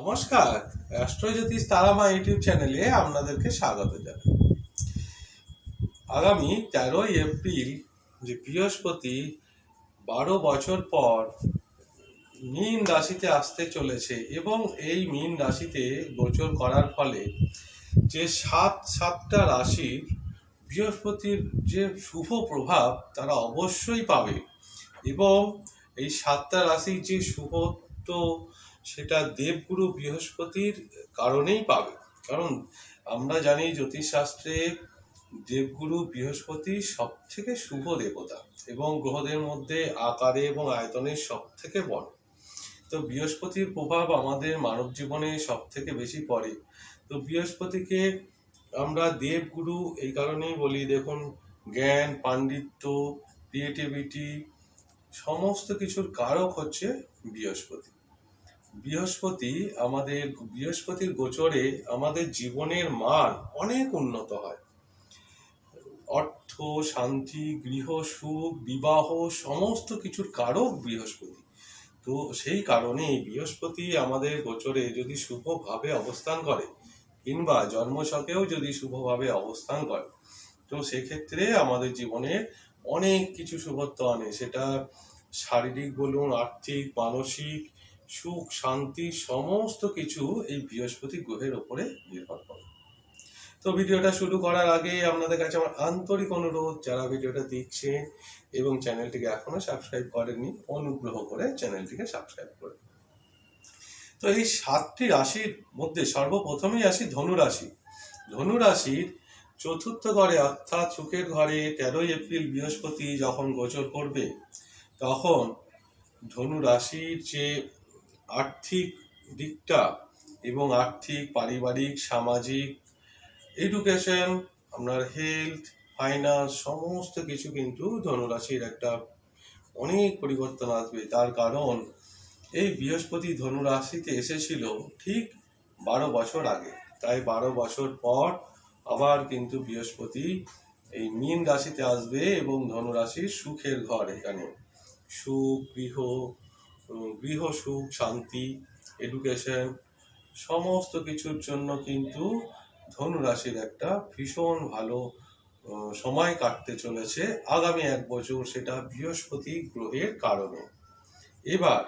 নমস্কার, অ্যাস্ট্রোজ্যোতিষ তারামা ইউটিউব চ্যানেলে আপনাদেরকে স্বাগত জানাই। আগামী তেরোই এপ্রিল, যে বৃহস্পতি, বারো বছর পর মীন রাশিতে আসতে চলেছে এবং এই মীন রাশিতে গোচর করার ফলে যে সাত, সাতটা রাশির বৃহস্পতির যে শুভ প্রভাব তারা অবশ্যই পাবে এবং এই সাতটা রাশির যে শুভত্ব সেটা দেবগুরু বৃহস্পতির কারণেই পাবে। কারণ আমরা জানি জ্যোতিষশাস্ত্রে দেবগুরু বৃহস্পতি সব থেকে শুভ দেবতা এবং গ্রহদের মধ্যে আকারে এবং আয়তনে সব থেকে বড়। তো বৃহস্পতির প্রভাব আমাদের মানব জীবনে সব থেকে বেশি পড়ে। তো বৃহস্পতিকে আমরা দেবগুরু এই কারণেই বলি, দেখুন, জ্ঞান, পাণ্ডিত্য, ক্রিয়েটিভিটি, সমস্ত কিছুর কারক হচ্ছে বৃহস্পতি। বৃহস্পতি আমাদের, বৃহস্পতির গোচরে আমাদের জীবনের মান অনেক উন্নত হয়। অর্থ, শান্তি, গৃহ, সুখ, বিবাহ, সমস্ত কিছুর কারক বৃহস্পতি। তো সেই কারণে বৃহস্পতি আমাদের গোচরে যদি শুভভাবে অবস্থান করে, কিংবা জন্মছকেও যদি শুভভাবে অবস্থান করে, তো সেক্ষেত্রে আমাদের জীবনে অনেক কিছু শুভত্ব আনে। সেটা শারীরিক বলুন, আর্থিক, মানসিক সুখ, শান্তি, সমস্ত কিছু এই বৃহস্পতি গ্রহের ওপরে নির্ভর করে। তো ভিডিওটা শুরু করার আগে আপনাদের কাছে আমার আন্তরিক অনুরোধ, যারা ভিডিওটা দেখছেন এবং চ্যানেলটিকে এখনও সাবস্ক্রাইব করেননি, অনুগ্রহ করে চ্যানেলটিকে সাবস্ক্রাইব করে তো এই সাতটি রাশির মধ্যে সর্বপ্রথমেই আসি ধনু রাশি ধনু রাশির চতুর্থ ঘরে অর্থাৎ সুখের ঘরে তেরোই এপ্রিল বৃহস্পতি যখন গোচর করবে, তখন ধনু রাশির যে আর্থিক দিকটা এবং আর্থিক, পারিবারিক, সামাজিক এডুকেশন আপনার হেলথ ফাইন্যান্স সমস্ত কিছু কিন্তু ধনুরাশির একটা অনেক পরিবর্তন আসবে। তার কারণ এই বৃহস্পতি ধনুরাশিতে এসেছিল ঠিক বারো বছর আগে। তাই বারো বছর পর আবার কিন্তু বৃহস্পতি এই মীন রাশিতে আসবে এবং ধনুরাশির সুখের ঘর এখানে। সুখ, গৃহ গৃহ সুখ, শান্তি এডুকেশন সমস্ত কিছুর জন্য কিন্তু ধনুরাশির একটা ভীষণ ভালো সময় কাটতে চলেছে আগামী এক বছর সেটা বৃহস্পতি গ্রহের কারণে। এবার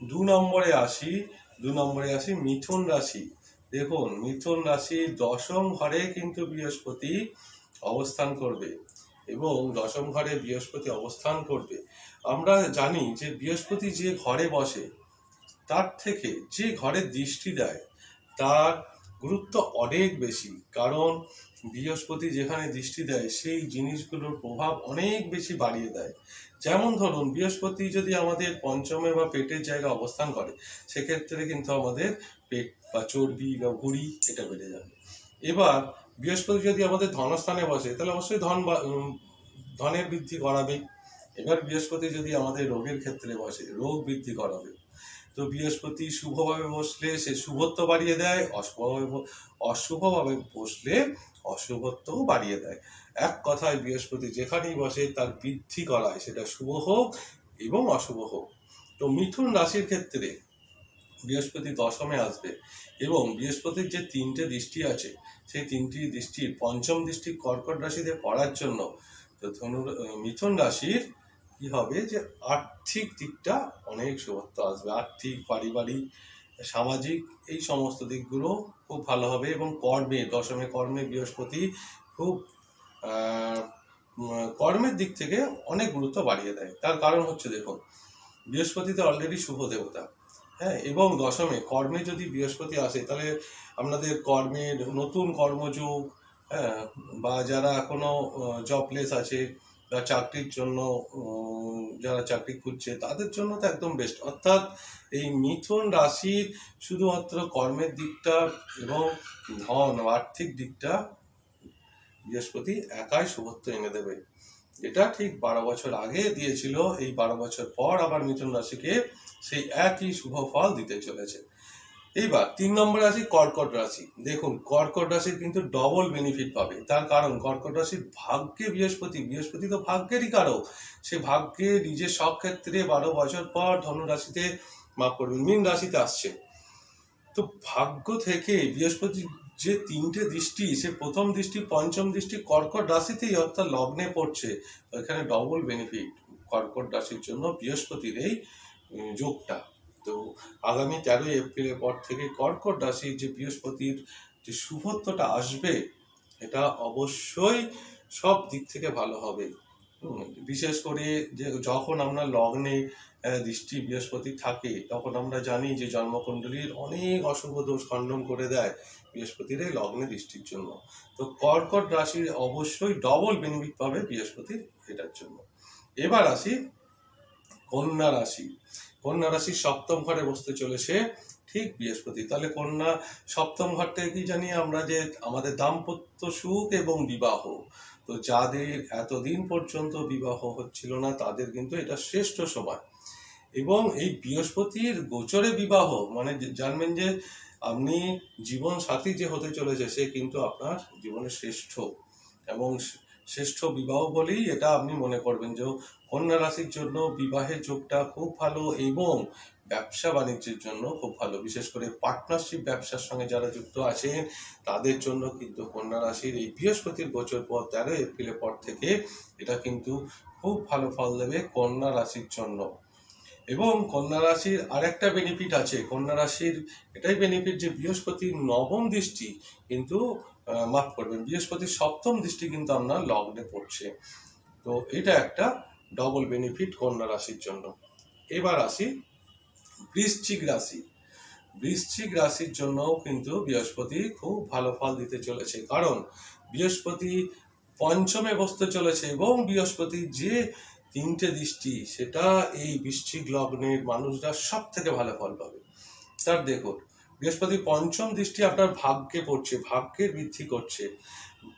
দু নম্বরে আসি, দু নম্বরে আসি মিথুন রাশি। দেখুন, মিথুন রাশি দশম ঘরে কিন্তু বৃহস্পতি অবস্থান করবে। এবং দশম ঘরে বৃহস্পতি অবস্থান করবে। আমরা জানি যে বৃহস্পতি যে ঘরে বসে, তার থেকে যে ঘরে দৃষ্টি দেয়, তার গুরুত্ব অনেক বেশি। কারণ বৃহস্পতি যেখানে দৃষ্টি দেয়, সেই জিনিসগুলোর প্রভাব অনেক বেশি বাড়িয়ে দেয়। যেমন ধরুন, বৃহস্পতি যদি আমাদের পঞ্চমে বা পেটের জায়গায় অবস্থান করে, সেক্ষেত্রে কিন্তু আমাদের পেট বা চর্বি বা ভুঁড়ি এটা বেড়ে যাবে। এবার বৃহস্পতি যদি আমাদের ধনস্থানে বসে, তাহলে অবশ্যই ধন ধনের বৃদ্ধি করাবে। এবার বৃহস্পতি যদি আমাদের রোগের ক্ষেত্রে বসে, রোগ বৃদ্ধি করাবে। তো বৃহস্পতি শুভভাবে বসলে সে শুভত্ব বাড়িয়ে দেয়, অশুভভাবে অশুভভাবে বসলে অশুভত্বও বাড়িয়ে দেয়। এক কথায় বৃহস্পতি যেখানেই বসে, তার বৃদ্ধি করায়, সেটা শুভ হোক এবং অশুভ হোক। তো মিথুন রাশির ক্ষেত্রে বৃহস্পতি দশমে আসবে এবং বৃহস্পতির যে তিনটে দৃষ্টি আছে, সেই তিনটি দৃষ্টির পঞ্চম দৃষ্টি কর্কট রাশিতে পড়ার জন্য। তো ধনু মিথুন রাশির কি হবে যে, আর্থিক দিকটা অনেক শুভত্ব আসবে। আর্থিক, পারিবারিক, সামাজিক, এই সমস্ত দিকগুলো খুব ভালো হবে এবং কর্মে, দশমে কর্মে বৃহস্পতি খুব কর্মের দিক থেকে অনেক গুরুত্ব বাড়িয়ে দেয়। তার কারণ হচ্ছে দেখুন বৃহস্পতি তো অলরেডি শুভ দেবতা। হ্যাঁ এবং দশমে, কর্মে যদি বৃহস্পতি আসে, তাহলে আপনাদের কর্মের নতুন কর্মযোগ হ্যাঁ বা যারা এখনও জবলেস আছে, বা চাকরির জন্য যারা চাকরি খুঁজছে, তাদের জন্য তো একদম বেস্ট অর্থাৎ এই মিথুন রাশির শুধুমাত্র কর্মের দিকটা এবং ধন, আর্থিক দিকটা বৃহস্পতি একাই শুভত্ব এনে দেবে। এটা ঠিক বারো বছর আগে দিয়েছিল, এই বারো বছর পর আবার মিথুন রাশিকে সেই একই শুভ ফল দিতে চলেছে। এইবার তিন নম্বর রাশি কর্কট রাশি। দেখুন, কর্কট রাশির কিন্তু ডবল বেনিফিট পাবে। তার কারণ, কর্কট রাশির ভাগ্যে বৃহস্পতি বৃহস্পতি তো ভাগ্যেরই কারক। সে ভাগ্যে নিজের সব ক্ষেত্রে বারো বছর পর ধনু রাশিতে, মাফ করবেন, মীন রাশিতে আসছে। তো ভাগ্য থেকে বৃহস্পতি যে তিনটে দৃষ্টি, সে প্রথম দৃষ্টি, পঞ্চম দৃষ্টি কর্কট রাশিতেই অর্থাৎ লগ্নে পড়ছে। এখানে ডবল বেনিফিট কর্কট রাশির জন্য বৃহস্পতির এই যোগটা। তো আগামী তেরোই এপ্রিলের পর থেকে কর্কট রাশির যে বৃহস্পতির যে শুভত্বটা আসবে, এটা অবশ্যই সব দিক থেকে ভালো হবে। বিশেষ করে যে যখন আমরা লগ্নে দৃষ্টি বৃহস্পতি থাকে, তখন আমরা জানি যে জন্মকুণ্ডলীর অনেক অশুভ দোষ খণ্ডন করে দেয় বৃহস্পতির এই লগ্নে দৃষ্টির জন্য। তো কর্কট রাশির অবশ্যই ডবল বেনিফিট পাবে বৃহস্পতির এটার জন্য। এবার আসি কন্যা রাশি। কন্যা রাশি সপ্তম ঘরে বসতে চলেছে ঠিক বৃহস্পতি। তাহলে কন্যা সপ্তম ঘর থেকে কি জানি আমরা যে আমাদের দাম্পত্য সুখ এবং বিবাহ। তো যাদের এতদিন পর্যন্ত বিবাহ হচ্ছিল না, তাদের কিন্তু এটা শ্রেষ্ঠ সময়। এবং এই বৃহস্পতির গোচরে বিবাহ মানে জানবেন যে আপনি জীবন সাথী যে হতে চলেছে, সে কিন্তু আপনার জীবনের শ্রেষ্ঠ। এবং শ্রেষ্ঠ বিবাহ বলেই এটা আপনি মনে করবেন যে কন্যা রাশির জন্য বিবাহের যোগটা খুব ভালো এবং ব্যবসা বাণিজ্যের জন্য খুব ভালো। বিশেষ করে পার্টনারশিপ ব্যবসার সঙ্গে যারা যুক্ত আছেন, তাদের জন্য কিন্তু কন্যা রাশির এই বৃহস্পতির গোচর পর তেরো এপ্রিলের পর থেকে এটা কিন্তু খুব ভালো ফল দেবে কন্যা রাশির জন্য। এবং কন্যা রাশির আরেকটা বেনিফিট আছে। কন্যা রাশির এটাই বেনিফিট যে বৃহস্পতির নবম দৃষ্টি কিন্তু মাফ করবেন, বৃহস্পতির সপ্তম দৃষ্টি কিন্তু আপনার লগ্নে পড়ছে। তো এটা একটা ডবল বেনিফিট কন্যা রাশির জন্য। এবার আসি বৃশ্চিক রাশি। বৃশ্চিক রাশির জন্যও কিন্তু বৃহস্পতি খুব ভালো ফল দিতে চলেছে। কারণ বৃহস্পতি পঞ্চমে বসতে চলেছে এবং বৃহস্পতি যে তিনটে দৃষ্টি, সেটা এই বৃশ্চিক লগ্নের মানুষরা সব থেকে ভালো ফল পাবে। তার দেখুন বৃহস্পতি পঞ্চম দৃষ্টি আপনার ভাগ্যে পড়ছে, ভাগ্যের বৃদ্ধি করছে।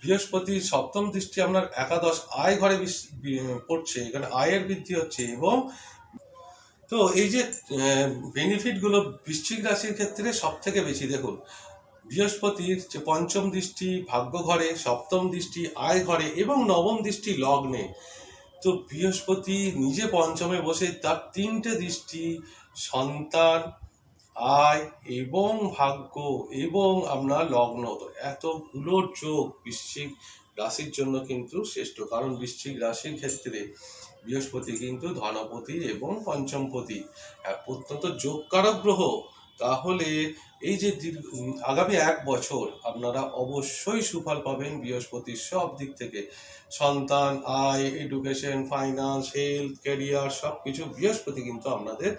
বৃহস্পতি সপ্তম দৃষ্টি আপনার একাদশ আয় ঘরে পড়ছে, এখানে আয়ের বৃদ্ধি হচ্ছে এবং তো এই যে বেনিফিটগুলো বৃশ্চিক রাশির ক্ষেত্রে সব থেকে বেশি, দেখুন, বৃহস্পতির যে পঞ্চম দৃষ্টি ভাগ্য ঘরে, সপ্তম দৃষ্টি আয় ঘরে এবং নবম দৃষ্টি লগ্নে তো বৃহস্পতি নিজে পঞ্চমে বসে তার তিনটে দৃষ্টি, সন্তান, আয় এবং ভাগ্য এবং আপনার লগ্ন। তো এতগুলোর যোগ বৃশ্চিক রাশির জন্য কিন্তু শ্রেষ্ঠ, কারণ বৃশ্চিক রাশির ক্ষেত্রে বৃহস্পতি কিন্তু ধনপতি এবং পঞ্চমপতি। অত্যন্ত যোগকারক গ্রহ তাহলে এই যে দীর্ঘ- আগামী এক বছর আপনারা অবশ্যই সুফল পাবেন বৃহস্পতির সব দিক থেকে। সন্তান, আয় এডুকেশন ফাইন্যান্স হেলথ ক্যারিয়ার সব কিছু বৃহস্পতি কিন্তু আপনাদের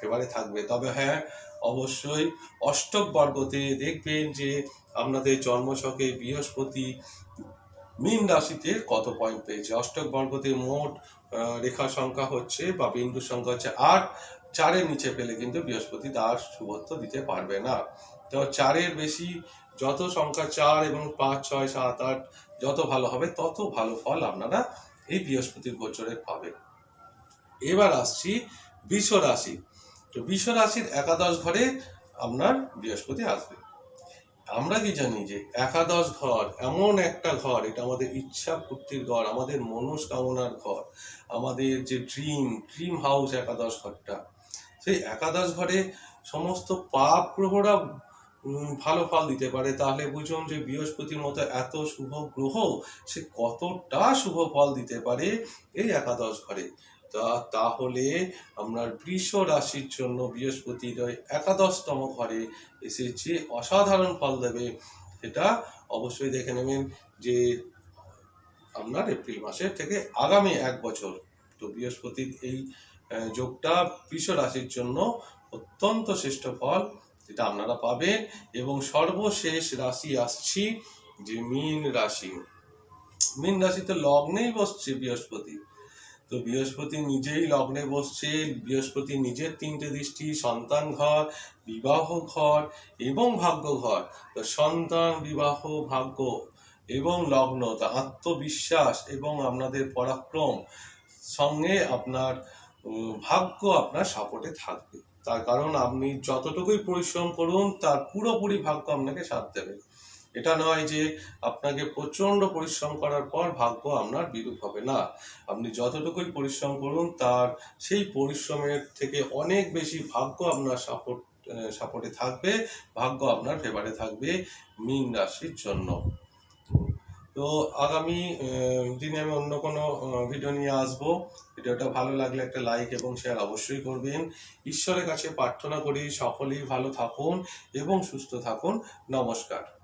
ফেভারে থাকবে। তবে হ্যাঁ অবশ্যই অষ্টক বর্গতে দেখবেন যে আপনাদের জন্মছকে বৃহস্পতি মীন রাশিতে কত পয়েন্ট পেয়েছে? অষ্টক বর্গতে মোট রেখা সংখ্যা হচ্ছে বা বিন্দু সংখ্যা হচ্ছে আট। চারের নিচে পেলে কিন্তু বৃহস্পতি তার শুভত্ব দিতে পারবে না। তো চারের বেশি যত সংখ্যা চার এবং পাঁচ, ছয়, সাত, আট যত ভালো হবে, তত ভালো ফল আপনারা এই বৃহস্পতির গোচরে পাবেন এবার আসছি বৃষ রাশি। তো বৃষ রাশির একাদশ ঘরে আপনার বৃহস্পতি আসবে। আমরা কি জানি যে একাদশ ঘর এমন একটা ঘর, এটা আমাদের ইচ্ছা পূর্তির ঘর, আমাদের মনস্কামনার ঘর, আমাদের যে ড্রিম ড্রিম হাউস একাদশ ঘরটা সেই একাদশ ঘরে সমস্ত পাপ গ্রহরা ভালো ফল দিতে পারে। তাহলে বুঝুন যে বৃহস্পতির মতো এত শুভ গ্রহ, সে কতটা শুভ ফল দিতে পারে এই একাদশ ঘরে। তা, তাহলে আমরা বৃষ রাশির জন্য বৃহস্পতির ওই একাদশতম ঘরে এসে যে অসাধারণ ফল দেবে, সেটা অবশ্যই দেখে নেবেন যে আপনার এপ্রিল মাসের থেকে আগামী এক বছর। তো বৃহস্পতির এই যোগটা বৃষ রাশির জন্য অত্যন্ত শ্রেষ্ঠ ফল, যেটা আপনারা পাবেন। এবং সর্বশেষ রাশি আসছি যে মীন রাশি। মীন রাশিতে লগ্নেই বসছে বৃহস্পতি। তো বৃহস্পতি নিজেই লগ্নে বসছে, বৃহস্পতি নিজের তিনটে দৃষ্টি, সন্তান ঘর, বিবাহ ঘর এবং ভাগ্য ঘর। তো সন্তান, বিবাহ, ভাগ্য এবং লগ্ন, তা আত্মবিশ্বাস এবং আপনাদের পরাক্রম সঙ্গে আপনার ভাগ্য আপনার সাপোর্টে থাকবে। তার কারণ আপনি যতটুকুই পরিশ্রম করুন, তার পুরোপুরি ভাগ্য আপনাকে সাথ দেবে। এটা নয় যে আপনাকে প্রচণ্ড পরিশ্রম করার পর ভাগ্য আপনার বিরূপ হবে না। আপনি যতটুকুই পরিশ্রম করুন, তার সেই পরিশ্রমের থেকে অনেক বেশি ভাগ্য আপনার সাপোর্ট সাপোর্টে থাকবে, ভাগ্য আপনার ফেভারে থাকবে মীন রাশির জন্য। তো আগামী দিনে আমি অন্য কোনো ভিডিও নিয়ে আসব। ভিডিওটা ভালো লাগলে একটা লাইক এবং শেয়ার অবশ্যই করবেন। ঈশ্বরের কাছে প্রার্থনা করি, সকলেই ভালো থাকুন এবং সুস্থ থাকুন। নমস্কার।